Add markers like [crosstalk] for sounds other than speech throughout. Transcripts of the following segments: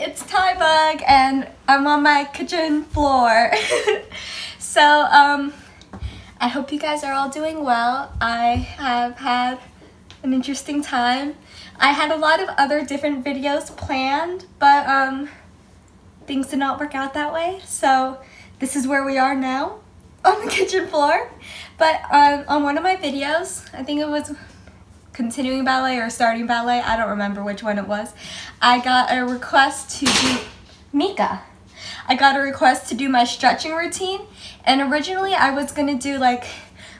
it's Ty Bug and I'm on my kitchen floor. [laughs] so, um, I hope you guys are all doing well. I have had an interesting time. I had a lot of other different videos planned, but um, things did not work out that way. So this is where we are now [laughs] on the kitchen floor. But um, on one of my videos, I think it was continuing ballet or starting ballet, I don't remember which one it was, I got a request to do, Mika, I got a request to do my stretching routine and originally I was gonna do like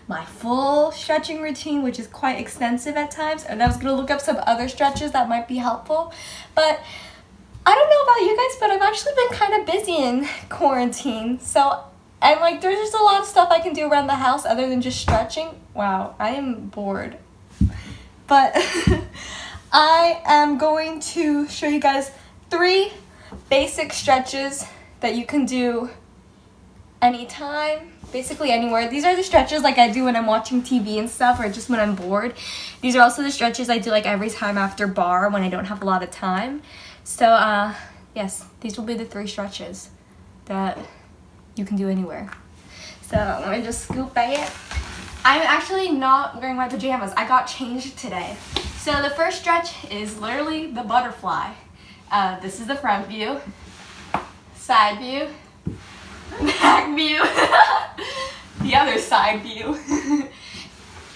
my full stretching routine which is quite extensive at times and I was gonna look up some other stretches that might be helpful but I don't know about you guys but I've actually been kind of busy in quarantine so and like there's just a lot of stuff I can do around the house other than just stretching. Wow, I am bored but [laughs] I am going to show you guys three basic stretches that you can do anytime, basically anywhere. These are the stretches like I do when I'm watching TV and stuff or just when I'm bored. These are also the stretches I do like every time after barre when I don't have a lot of time. So uh, yes, these will be the three stretches that you can do anywhere. So let me just scoop it. I'm actually not wearing my pajamas. I got changed today. So the first stretch is literally the butterfly. Uh, this is the front view, side view, [laughs] back view, [laughs] the other side view, [laughs]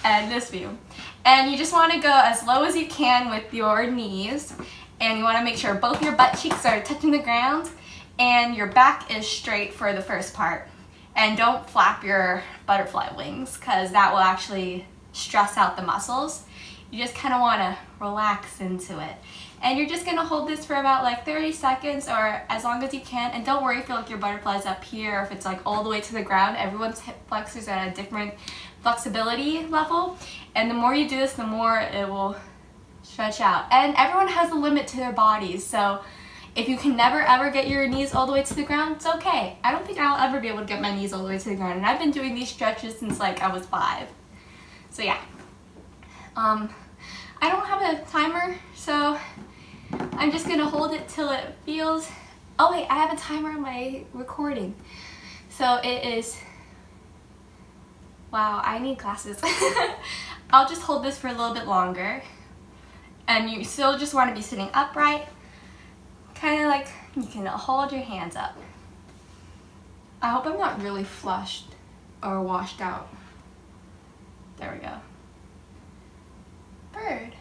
and this view. And you just want to go as low as you can with your knees. And you want to make sure both your butt cheeks are touching the ground and your back is straight for the first part. And don't flap your butterfly wings because that will actually stress out the muscles. You just kind of want to relax into it. And you're just going to hold this for about like 30 seconds or as long as you can. And don't worry if you like your butterflies up here or if it's like all the way to the ground. Everyone's hip flexors at a different flexibility level. And the more you do this, the more it will stretch out. And everyone has a limit to their bodies. So if you can never ever get your knees all the way to the ground, it's okay. I don't think I'll ever be able to get my knees all the way to the ground. And I've been doing these stretches since like I was five. So yeah. Um, I don't have a timer, so I'm just gonna hold it till it feels, oh wait, I have a timer on my recording. So it is, wow, I need glasses. [laughs] I'll just hold this for a little bit longer. And you still just wanna be sitting upright kind of like you can hold your hands up. I hope I'm not really flushed or washed out. There we go. Bird.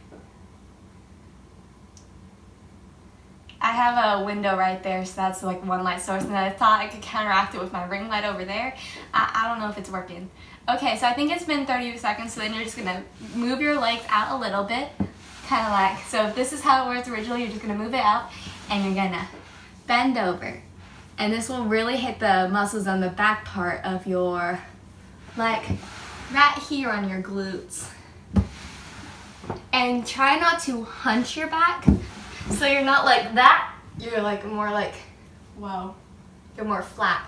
I have a window right there, so that's like one light source, and I thought I could counteract it with my ring light over there. I, I don't know if it's working. Okay, so I think it's been 30 seconds, so then you're just gonna move your legs out a little bit, kind of like, so if this is how it was originally, you're just gonna move it out, and you're gonna bend over. And this will really hit the muscles on the back part of your, like right here on your glutes. And try not to hunch your back. So you're not like that, you're like more like, whoa, you're more flat.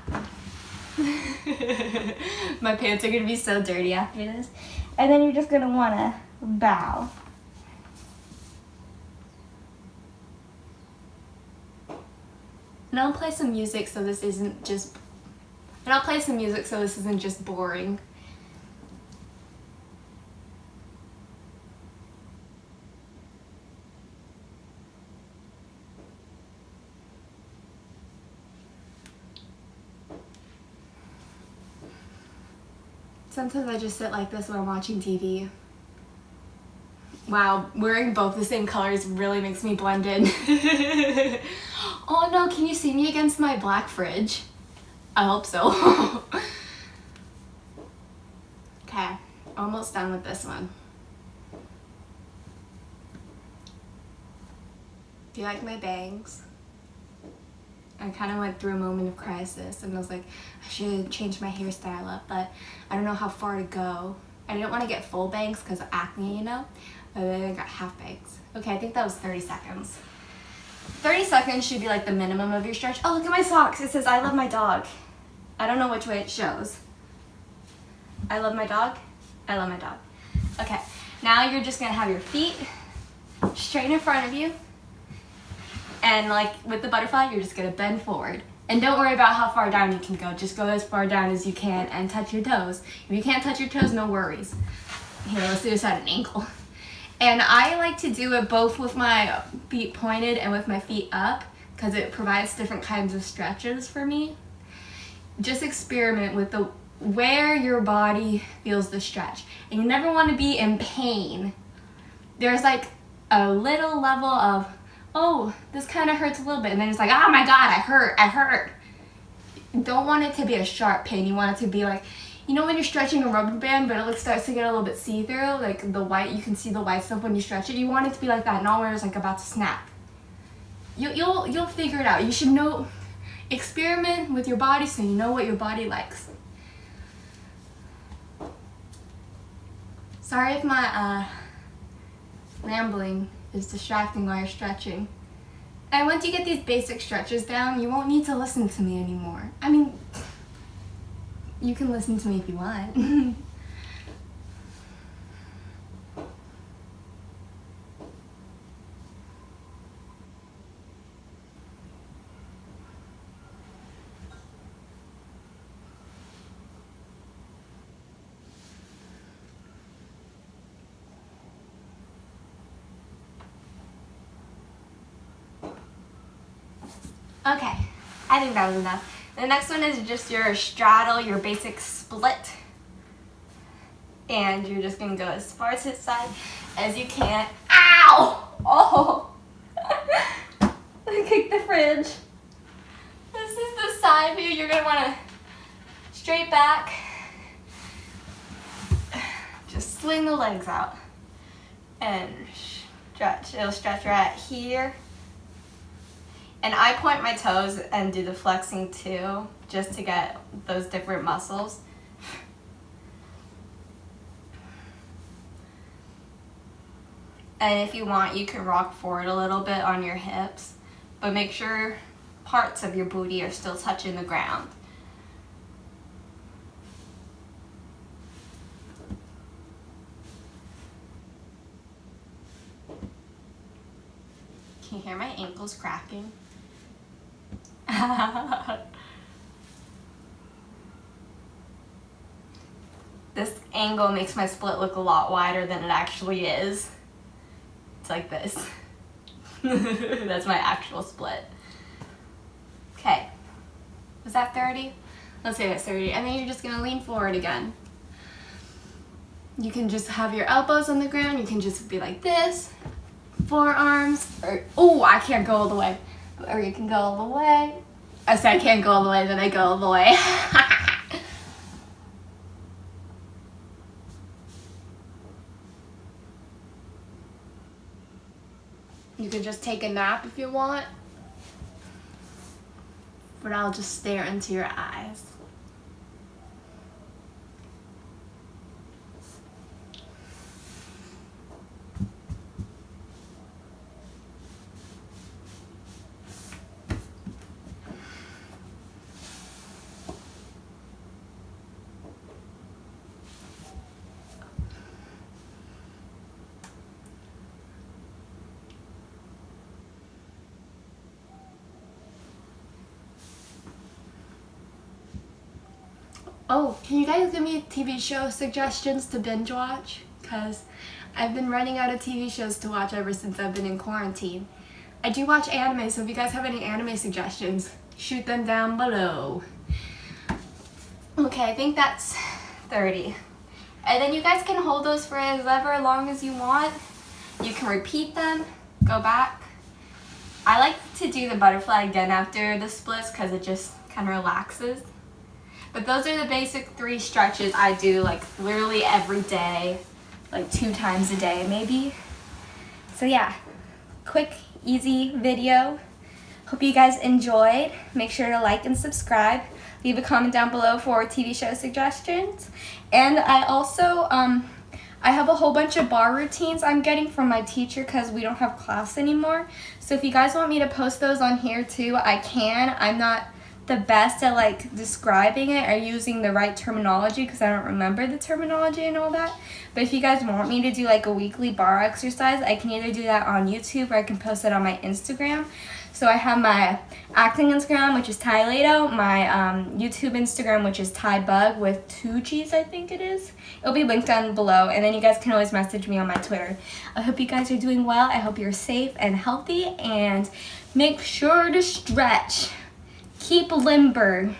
[laughs] My pants are gonna be so dirty after this. And then you're just gonna wanna bow. And I'll play some music so this isn't just... And I'll play some music so this isn't just boring. Sometimes I just sit like this when I'm watching TV. Wow, wearing both the same colors really makes me blend in. [laughs] oh no, can you see me against my black fridge? I hope so. [laughs] okay, almost done with this one. Do you like my bangs? I kind of went through a moment of crisis and I was like, I should change my hairstyle up, but I don't know how far to go. I didn't want to get full bangs because of acne, you know? But then I got half bangs. Okay, I think that was 30 seconds. 30 seconds should be like the minimum of your stretch. Oh, look at my socks. It says, I love my dog. I don't know which way it shows. I love my dog. I love my dog. Okay, now you're just gonna have your feet straight in front of you. And like with the butterfly, you're just gonna bend forward. And don't worry about how far down you can go. Just go as far down as you can and touch your toes. If you can't touch your toes, no worries. Here, let's do this at an ankle. And I like to do it both with my feet pointed and with my feet up because it provides different kinds of stretches for me. Just experiment with the where your body feels the stretch. And you never want to be in pain. There's like a little level of, oh, this kind of hurts a little bit. And then it's like, oh my God, I hurt, I hurt. Don't want it to be a sharp pain. You want it to be like, you know when you're stretching a rubber band but it like starts to get a little bit see-through like the white you can see the white stuff when you stretch it? You want it to be like that not where it's like about to snap. You, you'll you'll figure it out. You should know experiment with your body so you know what your body likes. Sorry if my uh, rambling is distracting while you're stretching. And once you get these basic stretches down you won't need to listen to me anymore. I mean you can listen to me if you want. [laughs] Okay, I think that was enough. The next one is just your straddle, your basic split. And you're just gonna go as far to the side as you can. Ow! Oh! [laughs] I kicked the fridge. This is the side view. You're gonna wanna straight back. Just swing the legs out and stretch. It'll stretch right here and I point my toes and do the flexing too, just to get those different muscles. And if you want, you can rock forward a little bit on your hips, but make sure parts of your booty are still touching the ground. Can you hear my ankles cracking? [laughs] this angle makes my split look a lot wider than it actually is. It's like this. [laughs] That's my actual split. Okay. Was that 30? Let's say that's 30. And then you're just gonna lean forward again. You can just have your elbows on the ground. You can just be like this. Forearms. Or, oh, I can't go all the way or you can go all the way. I said I can't go all the way, then I go all the way. [laughs] you can just take a nap if you want, but I'll just stare into your eyes. Oh, can you guys give me TV show suggestions to binge watch? Because I've been running out of TV shows to watch ever since I've been in quarantine. I do watch anime, so if you guys have any anime suggestions, shoot them down below. Okay, I think that's 30. And then you guys can hold those for as ever long as you want. You can repeat them, go back. I like to do the butterfly again after the splits because it just kind of relaxes. But those are the basic three stretches I do like literally every day, like two times a day maybe. So yeah, quick, easy video. Hope you guys enjoyed. Make sure to like and subscribe. Leave a comment down below for TV show suggestions. And I also, um, I have a whole bunch of barre routines I'm getting from my teacher because we don't have class anymore. So if you guys want me to post those on here too, I can. I'm not the best at like describing it or using the right terminology because I don't remember the terminology and all that. But if you guys want me to do like a weekly barre exercise, I can either do that on YouTube or I can post it on my Instagram. So I have my acting Instagram, which is Ty Lato, my um, YouTube Instagram, which is Ty Bug with two G's, I think it is. It'll be linked down below, and then you guys can always message me on my Twitter. I hope you guys are doing well. I hope you're safe and healthy, and make sure to stretch. Keep limber